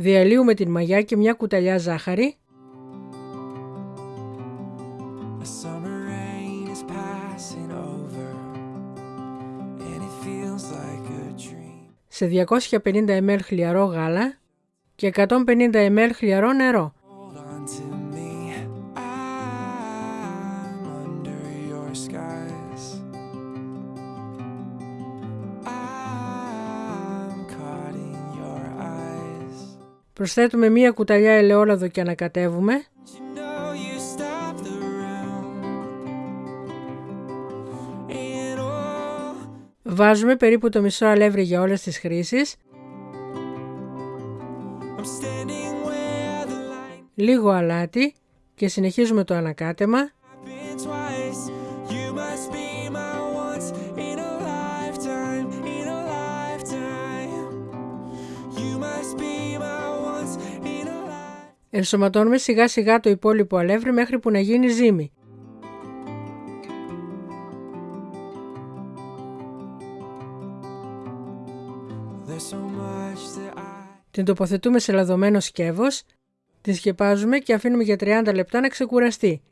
Διαλύουμε την μαγιά και μια κουταλιά ζάχαρη. Σε 250 ml χλιαρό γάλα και 150 ml χλιαρό νερό. Προσθέτουμε μία κουταλιά ελαιόλαδο και ανακατεύουμε. Βάζουμε περίπου το μισό αλεύρι για όλες τις χρήσεις. Λίγο αλάτι και συνεχίζουμε το ανακάτεμα. Ενσωματώνουμε σιγά σιγά το υπόλοιπο αλεύρι μέχρι που να γίνει ζύμη. Την τοποθετούμε σε λαδωμένο σκεύος, την σκεπάζουμε και αφήνουμε για 30 λεπτά να ξεκουραστεί.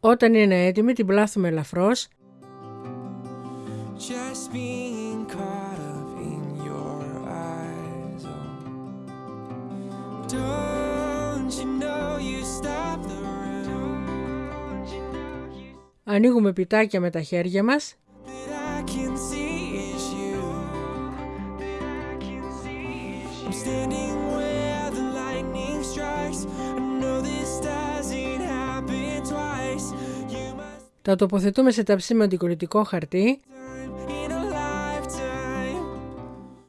Όταν είναι έτοιμη την πλάθουμε ελαφρώς just being caught up in your eyes. Oh. Don't you know you stop the room? Ανοίγουμε πιτάκια με τα χέρια μας. Τα τοποθετούμε σε ταψί με αντικολλητικό χαρτί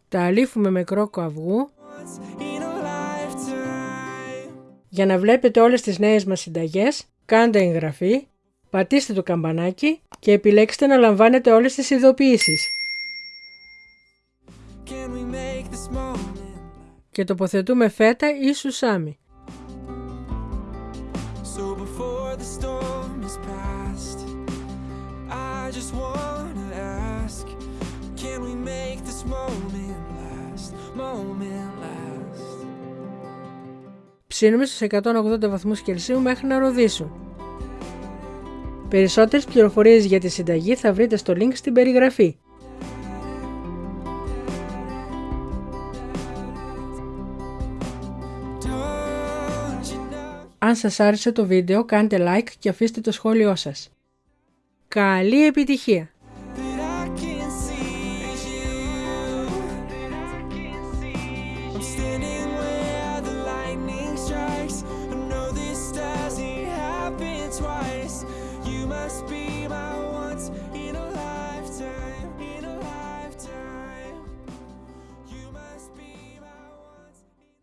Τα αλήφουμε με κρόκο αυγού Για να βλέπετε όλες τις νέες μας συνταγές, κάντε εγγραφή, πατήστε το καμπανάκι και επιλέξτε να λαμβάνετε όλες τις ειδοποιήσεις. Και τοποθετούμε φέτα ή σουσάμι. Ψήνουμε στους 180 βαθμούς Κελσίου μέχρι να ροδίσουν. Περισσότερες πληροφορίες για τη συνταγή θα βρείτε στο link στην περιγραφή. Αν σας άρεσε το βίντεο κάντε like και αφήστε το σχόλιο σας. Καλή επιτυχία! speed be